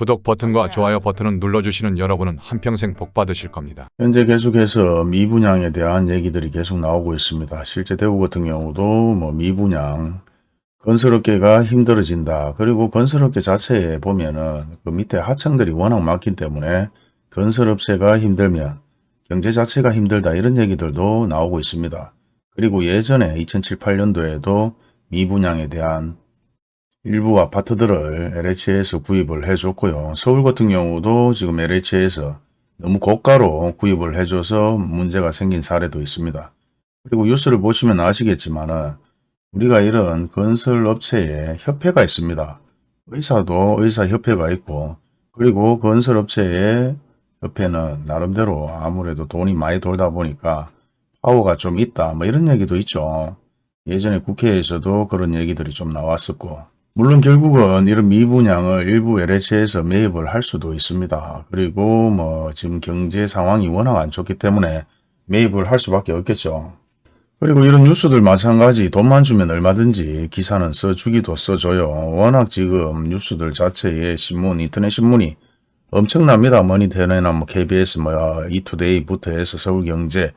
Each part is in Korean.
구독 버튼과 좋아요 버튼을 눌러주시는 여러분은 한평생 복 받으실 겁니다. 현재 계속해서 미분양에 대한 얘기들이 계속 나오고 있습니다. 실제 대구 같은 경우도 뭐 미분양 건설업계가 힘들어진다. 그리고 건설업계 자체에 보면은 그 밑에 하청들이 워낙 많기 때문에 건설업체가 힘들면 경제 자체가 힘들다 이런 얘기들도 나오고 있습니다. 그리고 예전에 2007, 8년도에도 미분양에 대한 일부 아파트들을 LH에서 구입을 해줬고요. 서울 같은 경우도 지금 LH에서 너무 고가로 구입을 해줘서 문제가 생긴 사례도 있습니다. 그리고 뉴스를 보시면 아시겠지만 은 우리가 이런 건설업체에 협회가 있습니다. 의사도 의사협회가 있고 그리고 건설업체의 협회는 나름대로 아무래도 돈이 많이 돌다 보니까 파워가 좀 있다 뭐 이런 얘기도 있죠. 예전에 국회에서도 그런 얘기들이 좀 나왔었고 물론 결국은 이런 미분양을 일부 LH에서 매입을 할 수도 있습니다. 그리고 뭐 지금 경제 상황이 워낙 안 좋기 때문에 매입을 할 수밖에 없겠죠. 그리고 이런 뉴스들 마찬가지 돈만 주면 얼마든지 기사는 써주기도 써줘요. 워낙 지금 뉴스들 자체의 신문, 인터넷 신문이 엄청납니다. 머니테너나 뭐 KBS, 뭐 이투데이부터 해서 서울경제,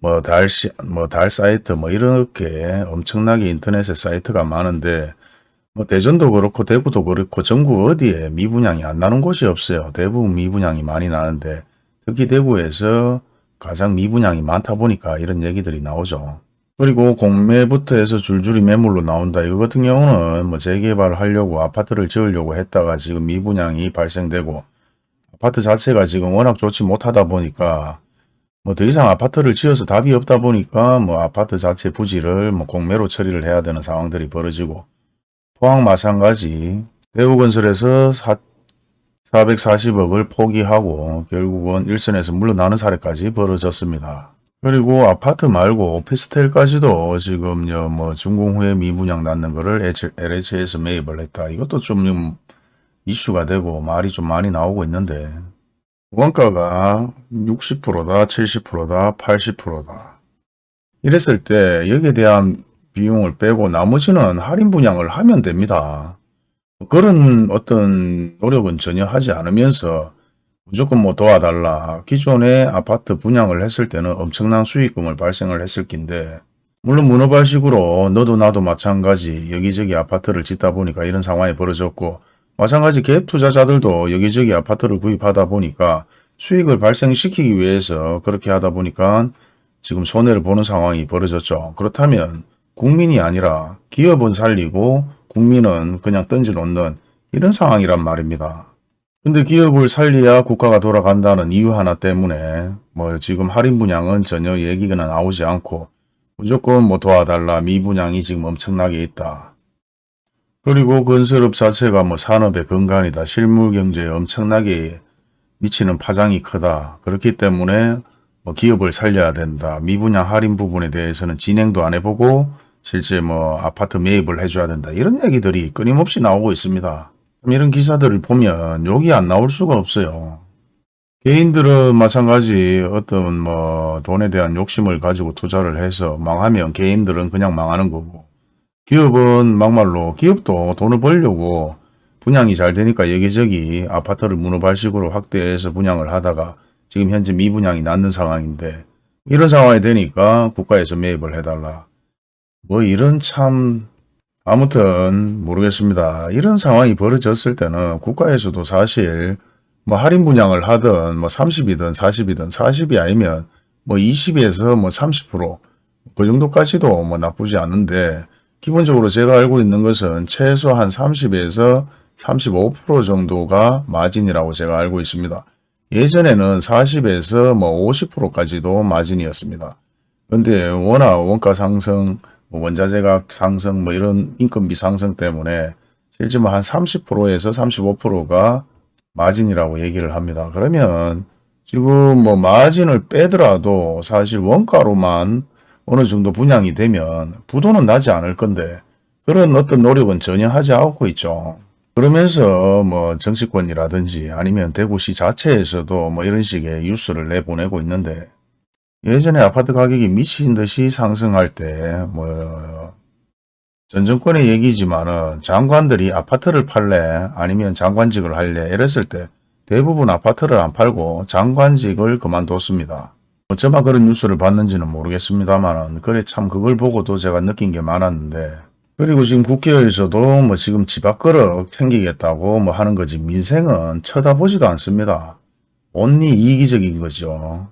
뭐 달, 시, 뭐달 사이트, 뭐 이렇게 엄청나게 인터넷에 사이트가 많은데 뭐 대전도 그렇고 대구도 그렇고 전국 어디에 미분양이 안 나는 곳이 없어요. 대부분 미분양이 많이 나는데 특히 대구에서 가장 미분양이 많다 보니까 이런 얘기들이 나오죠. 그리고 공매부터 해서 줄줄이 매물로 나온다. 이거 같은 경우는 뭐 재개발을 하려고 아파트를 지으려고 했다가 지금 미분양이 발생되고 아파트 자체가 지금 워낙 좋지 못하다 보니까 뭐 더 이상 아파트를 지어서 답이 없다 보니까 뭐 아파트 자체 부지를 뭐 공매로 처리를 해야 되는 상황들이 벌어지고 포항 마찬가지 대우건설에서 440억을 포기하고 결국은 일선에서 물러나는 사례까지 벌어졌습니다. 그리고 아파트 말고 오피스텔까지도 지금 뭐 준공 후에 미분양 낳는 거를 LH에서 매입을 했다. 이것도 좀 이슈가 되고 말이 좀 많이 나오고 있는데 원가가 60%다, 70%다, 80%다. 이랬을 때 여기에 대한 비용을 빼고 나머지는 할인 분양을 하면 됩니다. 그런 어떤 노력은 전혀 하지 않으면서 무조건 뭐 도와달라. 기존에 아파트 분양을 했을 때는 엄청난 수익금을 발생을 했을 낀데 물론 문어발식으로 너도 나도 마찬가지 여기저기 아파트를 짓다 보니까 이런 상황이 벌어졌고 마찬가지 갭 투자자들도 여기저기 아파트를 구입하다 보니까 수익을 발생시키기 위해서 그렇게 하다 보니까 지금 손해를 보는 상황이 벌어졌죠. 그렇다면 국민이 아니라 기업은 살리고 국민은 그냥 던져놓는 이런 상황이란 말입니다. 근데 기업을 살려야 국가가 돌아간다는 이유 하나 때문에 뭐 지금 할인 분양은 전혀 얘기가 나오지 않고 무조건 뭐 도와달라 미분양이 지금 엄청나게 있다. 그리고 건설업 자체가 뭐 산업의 근간이다. 실물 경제에 엄청나게 미치는 파장이 크다. 그렇기 때문에 뭐 기업을 살려야 된다. 미분양 할인 부분에 대해서는 진행도 안 해보고 실제 뭐 아파트 매입을 해줘야 된다. 이런 얘기들이 끊임없이 나오고 있습니다. 이런 기사들을 보면 여기 안 나올 수가 없어요. 개인들은 마찬가지 어떤 뭐 돈에 대한 욕심을 가지고 투자를 해서 망하면 개인들은 그냥 망하는 거고 기업은 막말로 기업도 돈을 벌려고 분양이 잘 되니까 여기저기 아파트를 문어발식으로 확대해서 분양을 하다가 지금 현재 미분양이 낳는 상황인데 이런 상황이 되니까 국가에서 매입을 해달라. 뭐 이런 참 아무튼 모르겠습니다. 이런 상황이 벌어졌을 때는 국가에서도 사실 뭐 할인 분양을 하든 뭐 30이든 40이든 40이 아니면 뭐 20에서 뭐 30%그 정도까지도 뭐 나쁘지 않은데 기본적으로 제가 알고 있는 것은 최소한 30에서 35% 정도가 마진이라고 제가 알고 있습니다. 예전에는 40에서 뭐 50%까지도 마진이었습니다. 근데 워낙 원가 상승, 뭐 원자재 가 상승, 뭐 이런 인건비 상승 때문에 실제 뭐한 30%에서 35%가 마진이라고 얘기를 합니다. 그러면 지금 뭐 마진을 빼더라도 사실 원가로만 어느 정도 분양이 되면 부도는 나지 않을 건데 그런 어떤 노력은 전혀 하지 않고 있죠. 그러면서 뭐 정치권이라든지 아니면 대구시 자체에서도 뭐 이런 식의 뉴스를 내보내고 있는데 예전에 아파트 가격이 미친 듯이 상승할 때 뭐 전 정권의 얘기지만은 장관들이 아파트를 팔래 아니면 장관직을 할래 이랬을 때 대부분 아파트를 안 팔고 장관직을 그만뒀습니다. 어쩌면 그런 뉴스를 봤는지는 모르겠습니다만은 그래 참 그걸 보고도 제가 느낀 게 많았는데 그리고 지금 국회에서도 뭐 지금 집 앞그릇 챙기겠다고 뭐 하는 거지 민생은 쳐다보지도 않습니다. 온리 이기적인 거죠.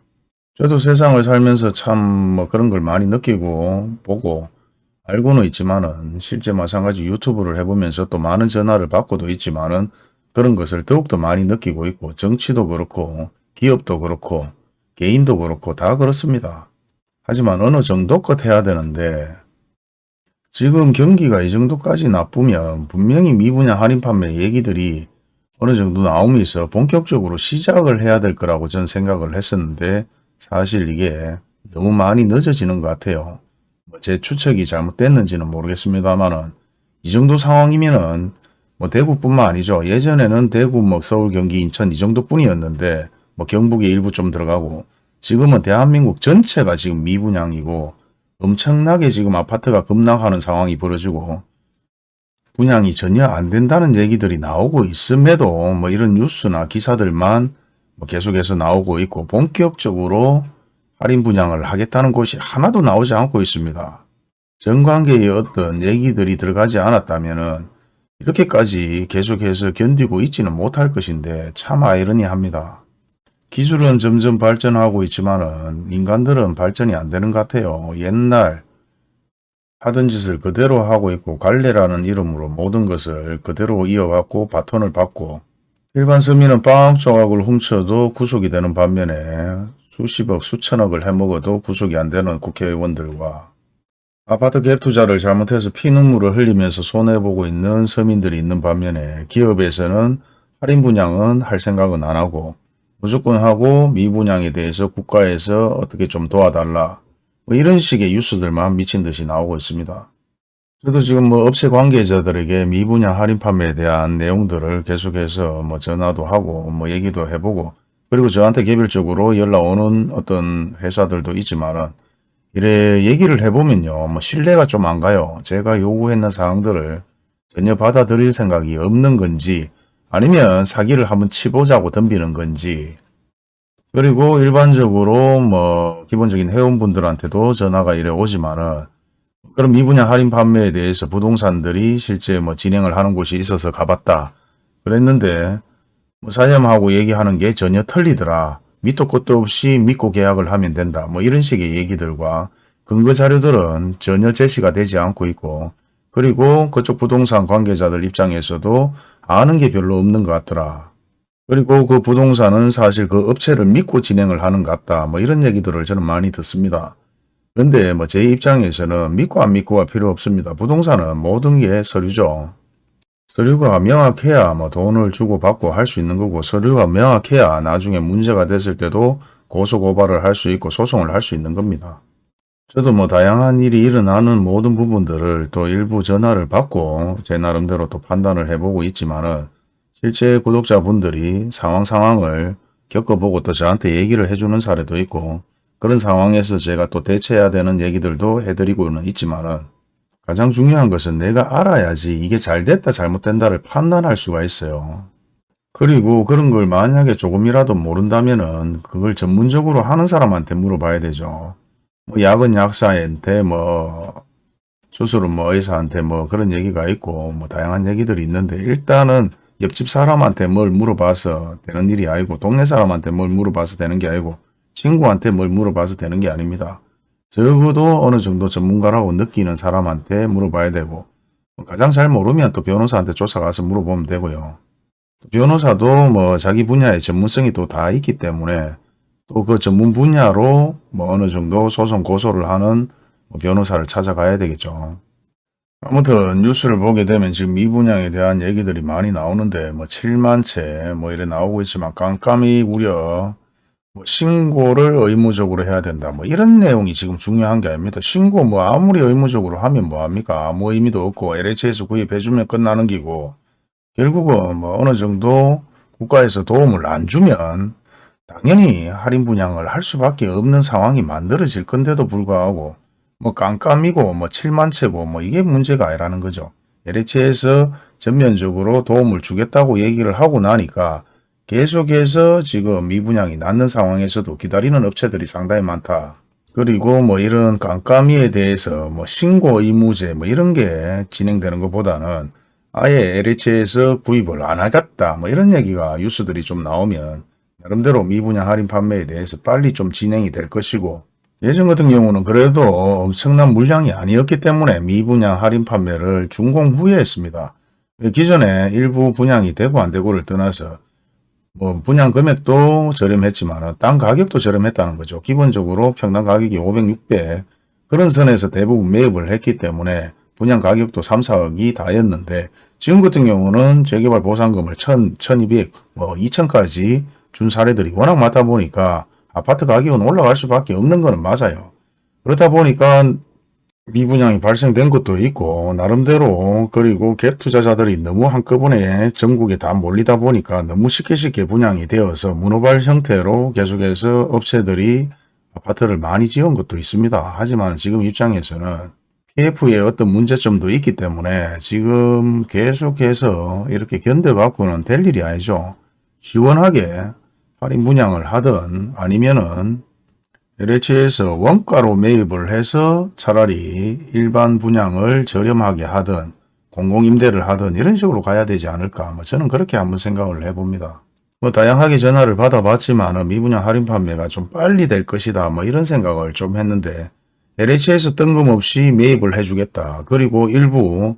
저도 세상을 살면서 참 뭐 그런 걸 많이 느끼고 보고 알고는 있지만은 실제 마찬가지 유튜브를 해보면서 또 많은 전화를 받고도 있지만은 그런 것을 더욱더 많이 느끼고 있고 정치도 그렇고 기업도 그렇고 개인도 그렇고 다 그렇습니다. 하지만 어느 정도 껏 해야 되는데 지금 경기가 이 정도까지 나쁘면 분명히 미분야 할인 판매 얘기들이 어느 정도 나오면서 본격적으로 시작을 해야 될 거라고 전 생각을 했었는데 사실 이게 너무 많이 늦어지는 것 같아요. 뭐제 추측이 잘못됐는지는 모르겠습니다만은 이 정도 상황이면은 뭐 대구뿐만 아니죠. 예전에는 대구, 뭐 서울, 경기, 인천 이 정도뿐이었는데 뭐 경북에 일부 좀 들어가고 지금은 대한민국 전체가 지금 미분양이고 엄청나게 지금 아파트가 급락하는 상황이 벌어지고 분양이 전혀 안 된다는 얘기들이 나오고 있음에도 뭐 이런 뉴스나 기사들만 뭐 계속해서 나오고 있고 본격적으로 할인 분양을 하겠다는 곳이 하나도 나오지 않고 있습니다. 정관계의 어떤 얘기들이 들어가지 않았다면 이렇게까지 계속해서 견디고 있지는 못할 것인데 참 아이러니합니다. 기술은 점점 발전하고 있지만 인간들은 발전이 안 되는 것 같아요. 옛날 하던 짓을 그대로 하고 있고 관례라는 이름으로 모든 것을 그대로 이어갖고 바톤을 받고 일반 서민은 빵 조각을 훔쳐도 구속이 되는 반면에 수십억 수천억을 해먹어도 구속이 안 되는 국회의원들과 아파트 갭 투자를 잘못해서 피눈물을 흘리면서 손해보고 있는 서민들이 있는 반면에 기업에서는 할인 분양은 할 생각은 안 하고 무조건 하고 미분양에 대해서 국가에서 어떻게 좀 도와달라 뭐 이런 식의 뉴스들만 미친 듯이 나오고 있습니다. 저도 지금 뭐 업체 관계자들에게 미분양 할인 판매에 대한 내용들을 계속해서 뭐 전화도 하고 뭐 얘기도 해보고 그리고 저한테 개별적으로 연락 오는 어떤 회사들도 있지만은 이래 얘기를 해보면요. 뭐 신뢰가 좀 안 가요. 제가 요구했는 사항들을 전혀 받아들일 생각이 없는 건지 아니면 사기를 한번 치보자고 덤비는 건지 그리고 일반적으로 뭐 기본적인 회원분들한테도 전화가 이래 오지만은 그럼 미분양 할인 판매에 대해서 부동산들이 실제 뭐 진행을 하는 곳이 있어서 가봤다. 그랬는데 뭐 사장님하고 얘기하는 게 전혀 틀리더라. 밑도 끝도 없이 믿고 계약을 하면 된다. 뭐 이런 식의 얘기들과 근거 자료들은 전혀 제시가 되지 않고 있고 그리고 그쪽 부동산 관계자들 입장에서도 아는 게 별로 없는 것 같더라. 그리고 그 부동산은 사실 그 업체를 믿고 진행을 하는 것 같다. 뭐 이런 얘기들을 저는 많이 듣습니다. 근데 뭐 제 입장에서는 믿고 안 믿고가 필요 없습니다. 부동산은 모든 게 서류죠. 서류가 명확해야 뭐 돈을 주고 받고 할 수 있는 거고 서류가 명확해야 나중에 문제가 됐을 때도 고소고발을 할 수 있고 소송을 할 수 있는 겁니다. 저도 뭐 다양한 일이 일어나는 모든 부분들을 또 일부 전화를 받고 제 나름대로 또 판단을 해보고 있지만은 실제 구독자분들이 상황 상황을 겪어보고 또 저한테 얘기를 해주는 사례도 있고 그런 상황에서 제가 또 대처해야 되는 얘기들도 해드리고는 있지만은 가장 중요한 것은 내가 알아야지 이게 잘 됐다 잘못된다를 판단할 수가 있어요. 그리고 그런 걸 만약에 조금이라도 모른다면 은 그걸 전문적으로 하는 사람한테 물어봐야 되죠. 뭐 약은 약사한테 뭐 수술은 뭐 의사한테 뭐 그런 얘기가 있고 뭐 다양한 얘기들이 있는데 일단은 옆집 사람한테 뭘 물어봐서 되는 일이 아니고 동네 사람한테 뭘 물어봐서 되는 게 아니고 친구한테 뭘 물어봐서 되는 게 아닙니다. 적어도 어느 정도 전문가라고 느끼는 사람한테 물어봐야 되고 가장 잘 모르면 또 변호사한테 쫓아가서 물어보면 되고요. 변호사도 뭐 자기 분야의 전문성이 또 다 있기 때문에 또 그 전문 분야로 뭐 어느 정도 소송 고소를 하는 뭐 변호사를 찾아가야 되겠죠. 아무튼 뉴스를 보게 되면 지금 미분양에 대한 얘기들이 많이 나오는데 뭐 7만 채 뭐 이래 나오고 있지만 깜깜이 우려 뭐 신고를 의무적으로 해야 된다. 뭐 이런 내용이 지금 중요한 게 아닙니다. 신고 뭐 아무리 의무적으로 하면 뭐합니까? 아무 의미도 없고 LH에서 구입해주면 끝나는 기고 결국은 뭐 어느 정도 국가에서 도움을 안 주면 당연히 할인 분양을 할 수밖에 없는 상황이 만들어질 건데도 불구하고 뭐 깜깜이고 뭐 7만 채고 뭐 이게 문제가 아니라는 거죠. LH에서 전면적으로 도움을 주겠다고 얘기를 하고 나니까 계속해서 지금 미분양이 낮는 상황에서도 기다리는 업체들이 상당히 많다. 그리고 뭐 이런 깜깜이에 대해서 뭐 신고 의무제 뭐 이런 게 진행되는 것보다는 아예 LH에서 구입을 안 하겠다 뭐 이런 얘기가 뉴스들이 좀 나오면 나름대로 미분양 할인 판매에 대해서 빨리 좀 진행이 될 것이고 예전 같은 경우는 그래도 엄청난 물량이 아니었기 때문에 미분양 할인 판매를 준공 후에 했습니다. 기존에 일부 분양이 되고 안 되고를 떠나서 뭐 분양 금액도 저렴했지만 땅 가격도 저렴했다는 거죠. 기본적으로 평당 가격이 500, 600 그런 선에서 대부분 매입을 했기 때문에 분양 가격도 3, 4억이 다였는데 지금 같은 경우는 재개발 보상금을 1000, 1200, 뭐 2000까지 준 사례들이 워낙 많다 보니까 아파트 가격은 올라갈 수밖에 없는 거는 맞아요. 그렇다 보니까 미분양이 발생된 것도 있고 나름대로 그리고 갭 투자자들이 너무 한꺼번에 전국에 다 몰리다 보니까 너무 쉽게 쉽게 분양이 되어서 문호발 형태로 계속해서 업체들이 아파트를 많이 지은 것도 있습니다. 하지만 지금 입장에서는 PF의 어떤 문제점도 있기 때문에 지금 계속해서 이렇게 견뎌갖고는 될 일이 아니죠. 시원하게 할인 분양을 하든 아니면은 LH에서 원가로 매입을 해서 차라리 일반 분양을 저렴하게 하든 공공임대를 하든 이런 식으로 가야 되지 않을까 뭐 저는 그렇게 한번 생각을 해봅니다. 뭐 다양하게 전화를 받아봤지만 미분양 할인 판매가 좀 빨리 될 것이다 뭐 이런 생각을 좀 했는데 LH에서 뜬금없이 매입을 해주겠다. 그리고 일부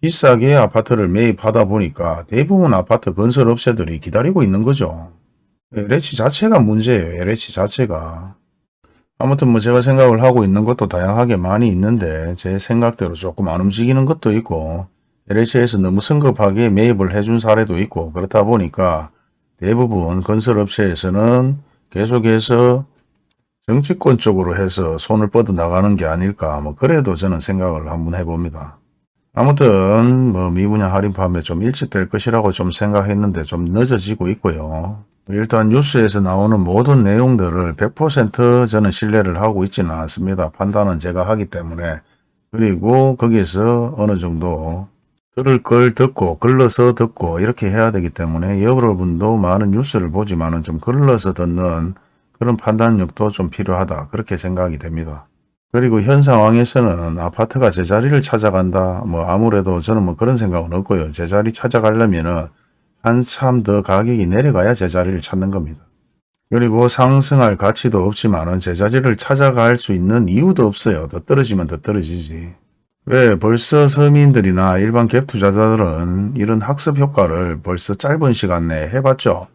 비싸게 아파트를 매입하다 보니까 대부분 아파트 건설 업체들이 기다리고 있는 거죠. LH 자체가 문제예요. LH 자체가. 아무튼 뭐 제가 생각을 하고 있는 것도 다양하게 많이 있는데 제 생각대로 조금 안 움직이는 것도 있고 LH에서 너무 성급하게 매입을 해준 사례도 있고 그렇다 보니까 대부분 건설업체에서는 계속해서 정치권 쪽으로 해서 손을 뻗어 나가는 게 아닐까 뭐 그래도 저는 생각을 한번 해봅니다. 아무튼 뭐 미분양 할인 판매 좀 일찍 될 것이라고 좀 생각했는데 좀 늦어지고 있고요. 일단 뉴스에서 나오는 모든 내용들을 100% 저는 신뢰를 하고 있지는 않습니다. 판단은 제가 하기 때문에 그리고 거기에서 어느 정도 들을 걸 듣고 글러서 듣고 이렇게 해야 되기 때문에 여러분도 많은 뉴스를 보지만 은 좀 글러서 듣는 그런 판단력도 좀 필요하다 그렇게 생각이 됩니다. 그리고 현 상황에서는 아파트가 제자리를 찾아간다. 뭐 아무래도 저는 뭐 그런 생각은 없고요. 제자리 찾아가려면은 한참 더 가격이 내려가야 제자리를 찾는 겁니다. 그리고 상승할 가치도 없지만 은 제자리를 찾아갈 수 있는 이유도 없어요. 더 떨어지면 더 떨어지지. 왜 벌써 서민들이나 일반 갭 투자자들은 이런 학습 효과를 벌써 짧은 시간 내에 해봤죠.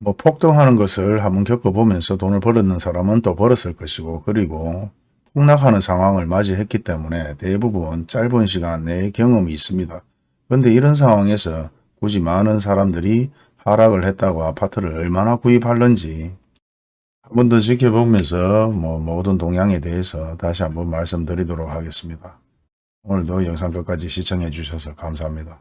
뭐 폭등하는 것을 한번 겪어보면서 돈을 벌었는 사람은 또 벌었을 것이고 그리고 폭락하는 상황을 맞이했기 때문에 대부분 짧은 시간 내에 경험이 있습니다. 그런데 이런 상황에서 굳이 많은 사람들이 하락을 했다고 아파트를 얼마나 구입할는지 한 번 더 지켜보면서 뭐 모든 동향에 대해서 다시 한번 말씀드리도록 하겠습니다. 오늘도 영상 끝까지 시청해 주셔서 감사합니다.